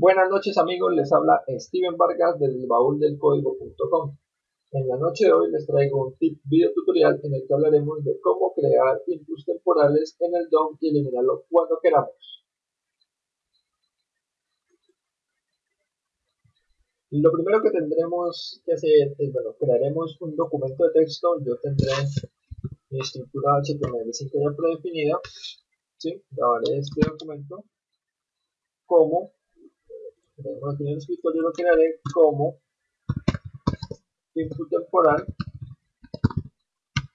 Buenas noches amigos, les habla Steven Vargas del baúl del código.com. En la noche de hoy les traigo un tip video tutorial en el que hablaremos de cómo crear inputs temporales en el DOM y eliminarlo cuando queramos. Lo primero que tendremos que hacer es, bueno, crearemos un documento de texto, yo tendré mi estructura HTML5 ya predefinida, ¿sí? grabaré este documento como tenemos aquí en el escritorio lo crearé como input temporal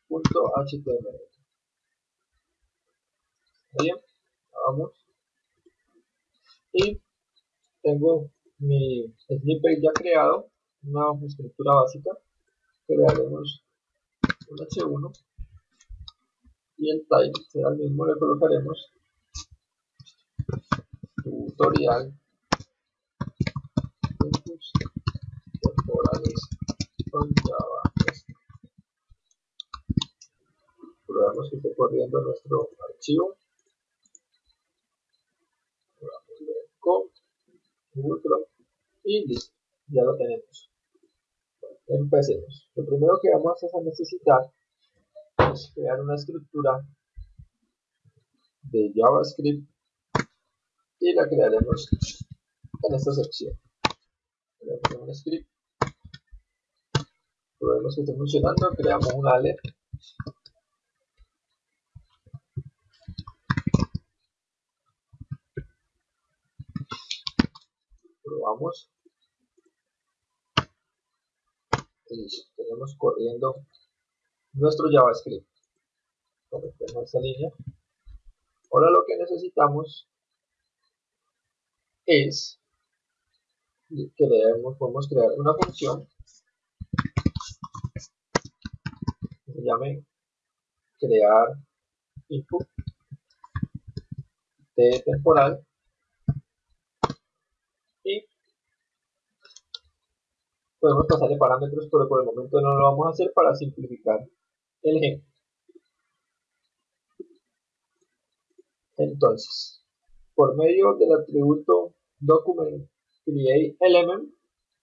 .html bien vamos. Y tengo mi snippet ya creado una estructura básica. Crearemos un h1 y el type será el mismo le colocaremos tutorial con Java. Probamos que esté corriendo nuestro archivo. con Google y listo, ya lo tenemos. empecemos. Lo primero que vamos a necesitar es crear una estructura de JavaScript y la crearemos en esta sección. Creamos script probemos que esté funcionando, creamos un ale probamos. Listo, tenemos corriendo nuestro JavaScript. Conectemos esta línea. Ahora lo que necesitamos es que podemos crear una función. Llame crear input de temporal y podemos pasarle parámetros pero por el momento no lo vamos a hacer para simplificar el ejemplo entonces por medio del atributo document create element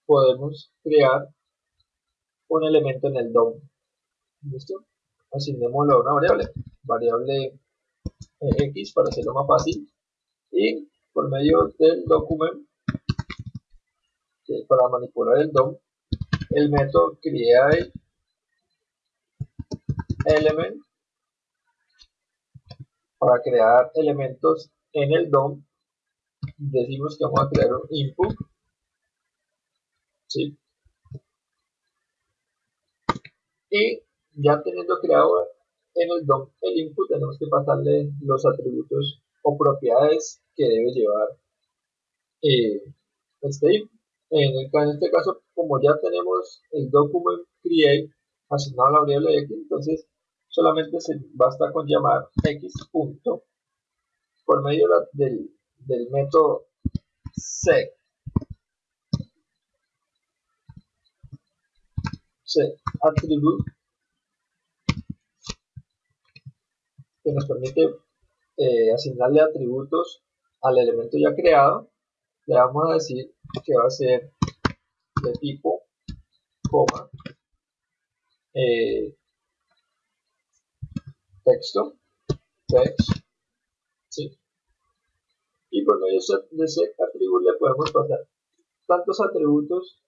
podemos crear un elemento en el DOM ¿Listo? Asignémoslo a una variable, variable x para hacerlo más fácil. Y por medio del document, para manipular el DOM, el método create element para crear elementos en el DOM decimos que vamos a crear un input ¿sí? y ya teniendo creado en el DOM el input, tenemos que pasarle los atributos o propiedades que debe llevar eh, este input. En, en, este caso, como ya tenemos el document create asignado a la variable x, entonces solamente se basta con llamar x punto por medio del, del método set set attribute que nos permite eh, asignarle atributos al elemento ya creado. Le vamos a decir que va a ser de tipo, coma, eh, texto, text. Y por medio de ese atributo le podemos pasar tantos atributos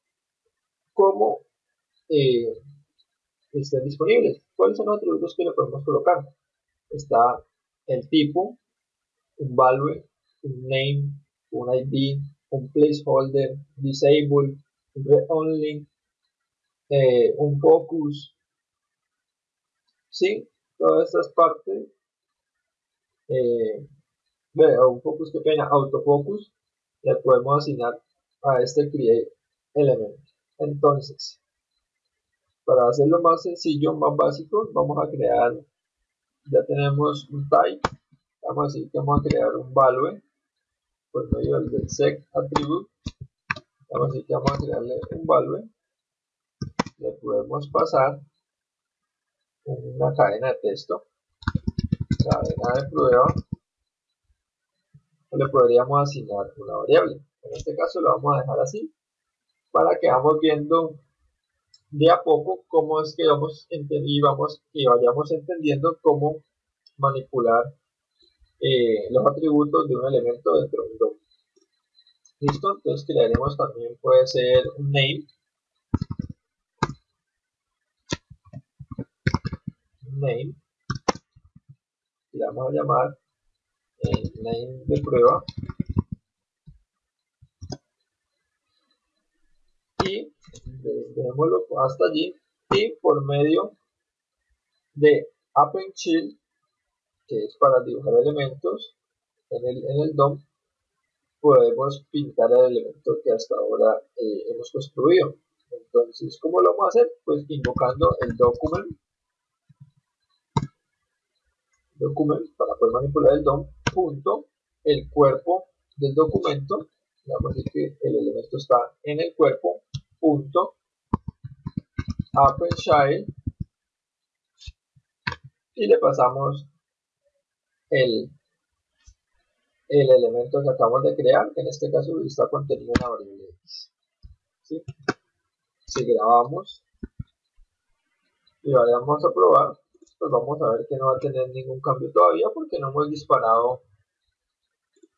como eh, estén disponibles. ¿Cuáles son los atributos que le podemos colocar? está el tipo, un value, un name, un ID, un placeholder, disable, read only, eh, un focus, ¿sí? Todas estas partes, eh, un focus que pena, autofocus, le podemos asignar a este create element. Entonces, para hacerlo más sencillo, más básico, vamos a crear ya tenemos un type vamos a decir que vamos a crear un value por medio del sec attribute vamos a decir que vamos a crearle un value le podemos pasar una cadena de texto cadena de prueba le podríamos asignar una variable. En este caso lo vamos a dejar así para que vamos viendo de a poco cómo es que vamos y vamos y vayamos entendiendo cómo manipular eh, los atributos de un elemento dentro de un DOM. Listo, entonces crearemos también puede ser un name. Name. Le vamos a llamar eh, name de prueba. Y dejémoslo hasta allí y por medio de append child que es para dibujar elementos en el, en el DOM podemos pintar el elemento que hasta ahora eh, hemos construido. Entonces ¿cómo lo vamos a hacer? pues invocando el document. Document para poder manipular el DOM punto el cuerpo del documento decir que el elemento está en el cuerpo punto child y le pasamos el, el elemento que acabamos de crear que en este caso está contenido en la variable x si grabamos y vayamos a probar pues vamos a ver que no va a tener ningún cambio todavía porque no hemos disparado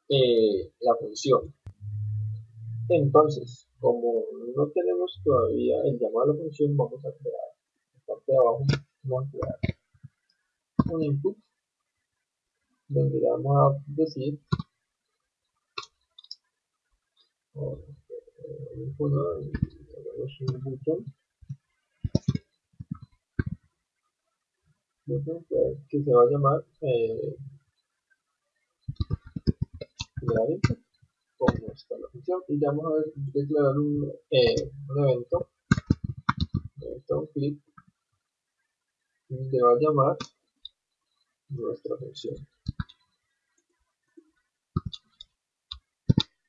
eh, la función. Entonces, como no tenemos todavía el llamado a la función, vamos a crear, la parte de abajo, vamos a crear un input donde le vamos a decir un botón que se va a llamar eh, como está la función y ya vamos a declarar un, eh, un evento. Evento un clip. Se va a llamar nuestra función.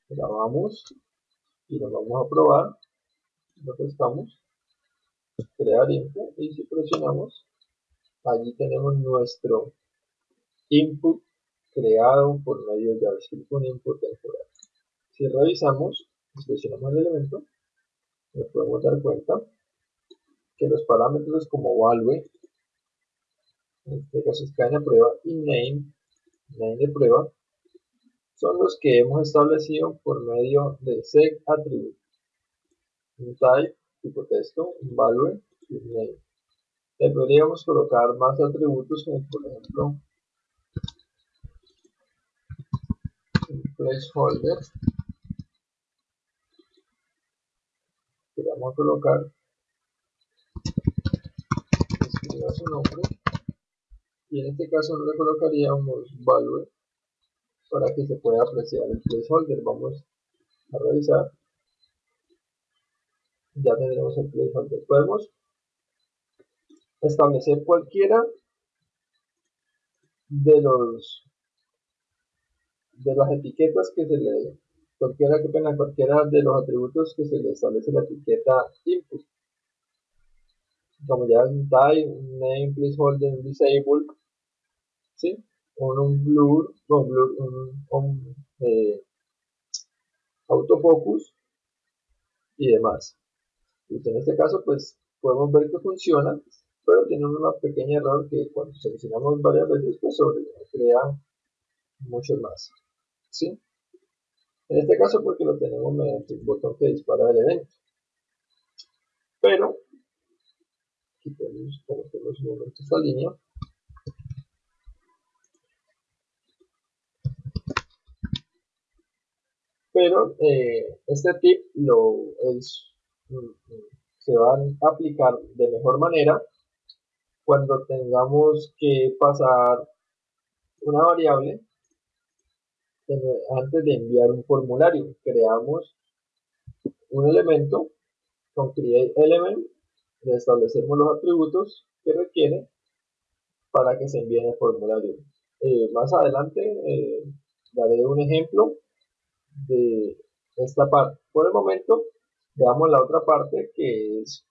Grabamos y lo vamos a probar. Lo estamos crear info. Y si presionamos allí tenemos nuestro input creado por medio de JavaScript con input temporal. Si revisamos, seleccionamos el elemento, nos podemos dar cuenta que los parámetros como value, en este caso es cadena prueba, y name, name de prueba, son los que hemos establecido por medio de set attribute. Un type, tipo texto, un value y un name le podríamos colocar más atributos como por ejemplo un placeholder. Vamos a colocar escriba su nombre. Y en este caso le colocaríamos value para que se pueda apreciar el placeholder. Vamos a revisar. Ya tenemos el placeholder. Podemos establecer cualquiera de los de las etiquetas que se le cualquiera que tenga cualquiera de los atributos que se le establece la etiqueta input como ya un type, name, placeholder, disable ¿sí? un, un blur, un, blur, un, eh, autofocus y demás. Y en este caso pues podemos ver que funciona pero tiene una pequeña error que cuando seleccionamos varias veces pues sobre crea mucho más. ¿sí? en este caso porque lo tenemos mediante un botón que dispara el evento. Pero quitemos como tenemos un momento esta línea pero eh, este tip lo es, mm, mm, se va a aplicar de mejor manera cuando tengamos que pasar una variable antes de enviar un formulario creamos un elemento con create element le establecemos los atributos que requiere para que se envíe el formulario. Eh, más adelante eh, daré un ejemplo de esta parte. Por el momento veamos la otra parte que es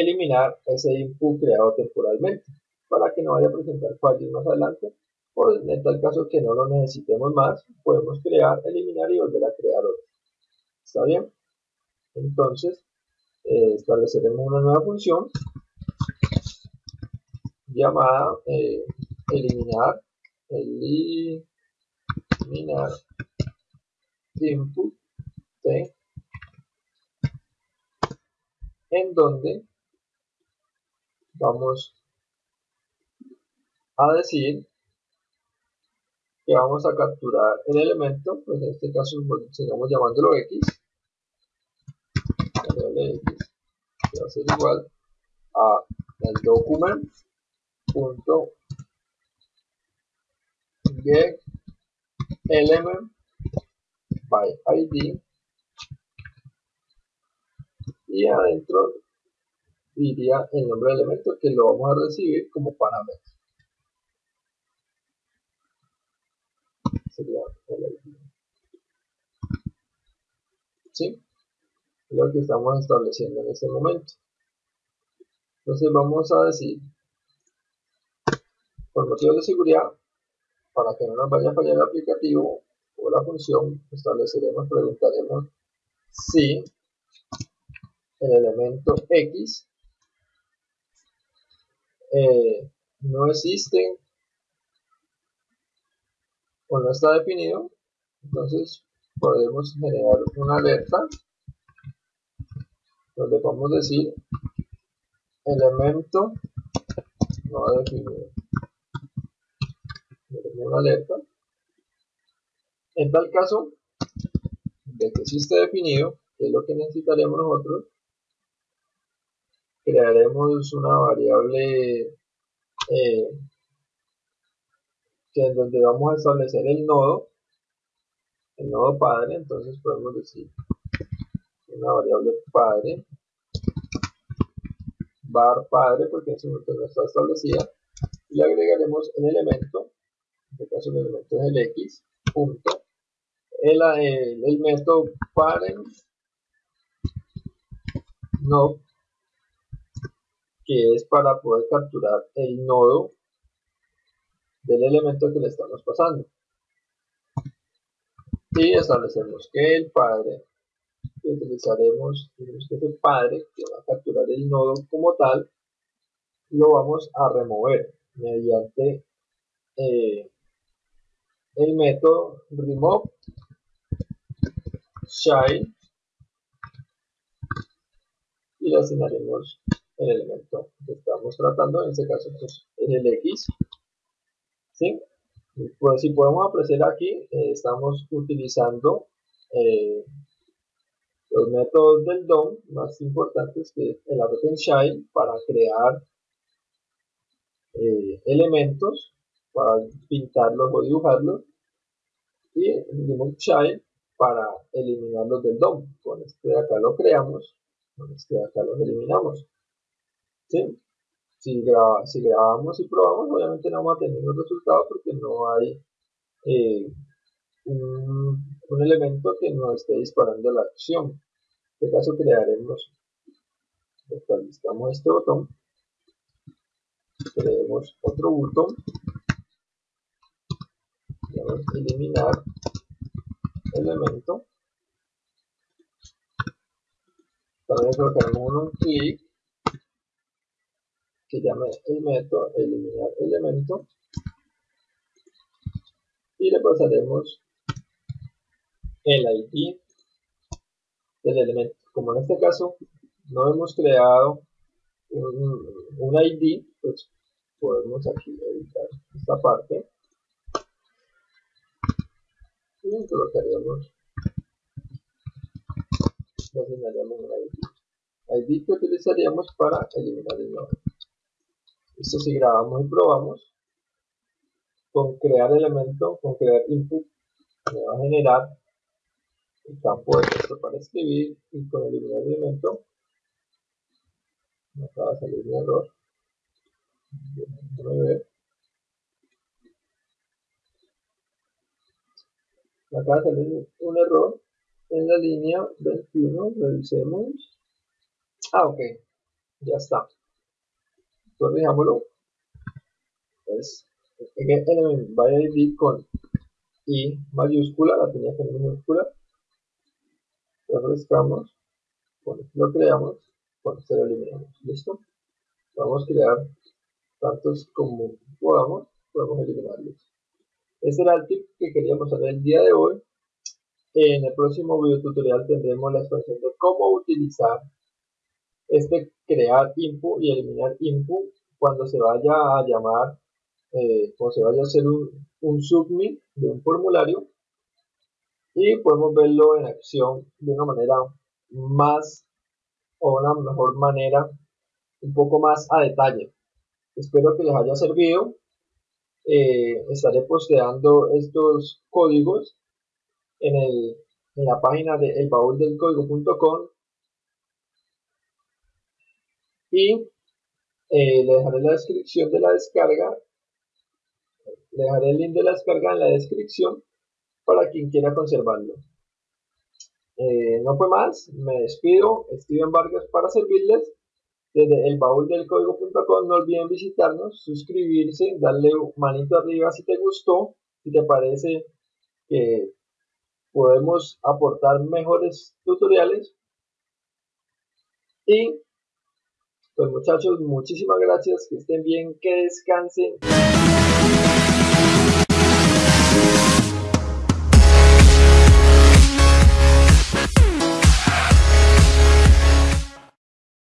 eliminar ese input creado temporalmente para que no vaya a presentar fallos más adelante. O en tal caso que no lo necesitemos más podemos crear, eliminar y volver a crear otro. Está bien entonces eh, estableceremos una nueva función llamada eh, eliminar eliminar input t en donde vamos a decir que vamos a capturar el elemento, pues en este caso sigamos llamándolo x, x que va a ser igual a el document punto get element by id y adentro iría el nombre del elemento que lo vamos a recibir como parámetro sería el ¿Sí? Es lo que estamos estableciendo en este momento. Entonces vamos a decir, por motivos de seguridad, para que no nos vaya a fallar el aplicativo o la función, estableceremos, preguntaremos si el elemento X eh, no existe o no está definido, entonces podemos generar una alerta donde podemos decir elemento no definido. Una alerta. En tal caso, de que sí esté definido, que es lo que necesitaremos nosotros, crearemos una variable eh, que en donde vamos a establecer el nodo, el nodo padre, entonces podemos decir una variable padre, bar padre, porque en ese momento no está establecida, y le agregaremos el elemento, en este caso el elemento es el x, punto, el, el, método parent no que es para poder capturar el nodo del elemento que le estamos pasando. Y establecemos que el padre que utilizaremos, que ese padre que va a capturar el nodo como tal, lo vamos a remover mediante eh, el método remove child y le asignaremos el elemento que estamos tratando, en este caso pues, es el X ¿sí? Pues si podemos apreciar aquí, eh, estamos utilizando eh, los métodos del DOM más importantes que el Append Child para crear eh, elementos, para pintarlos o dibujarlos, y el Child para eliminarlos del DOM. Con este de acá lo creamos, con este de acá los eliminamos. ¿Sí? si, si grabamos y probamos, obviamente no vamos a tener un resultado porque no hay eh, un, elemento que nos esté disparando la acción. En este caso crearemos, actualizamos este botón, creemos otro botón, vamos a eliminar elemento, también colocaremos un clic que llame el método eliminar elemento y le pasaremos el ID del elemento. Como en este caso no hemos creado un, ID, pues podemos aquí editar esta parte y colocaríamos asignaríamos un ID. ID que utilizaríamos para eliminar el nodo. Esto si grabamos y probamos, con crear elemento, con crear input, me va a generar el campo de texto para escribir y con eliminar el elemento me acaba de salir un error. Me acaba de salir un error en la línea 21. Revisemos. Ah, ok. Ya está corrijámoslo es element by id con i mayúscula la tenía con minúscula refrescamos, lo creamos, con este lo eliminamos, listo. Vamos a crear tantos como podamos, podemos eliminarlos. Este era el tip que queríamos hacer el día de hoy. En el próximo video tutorial tendremos la explicación de cómo utilizar este crear input y eliminar input cuando se vaya a llamar, eh, o se vaya a hacer un, un submit de un formulario y podemos verlo en acción de una manera más o una mejor manera un poco más a detalle. Espero que les haya servido. Eh, estaré posteando estos códigos en, el, en la página de elbaúldelcódigo.com y eh, le dejaré la descripción de la descarga. Le dejaré el link de la descarga en la descripción para quien quiera conservarlo. Eh, no fue más, me despido, Steven Vargas para servirles. Desde el baúl del código.com no olviden visitarnos, suscribirse, darle manito arriba si te gustó, si te parece que podemos aportar mejores tutoriales. Y pues muchachos, muchísimas gracias, que estén bien, que descansen.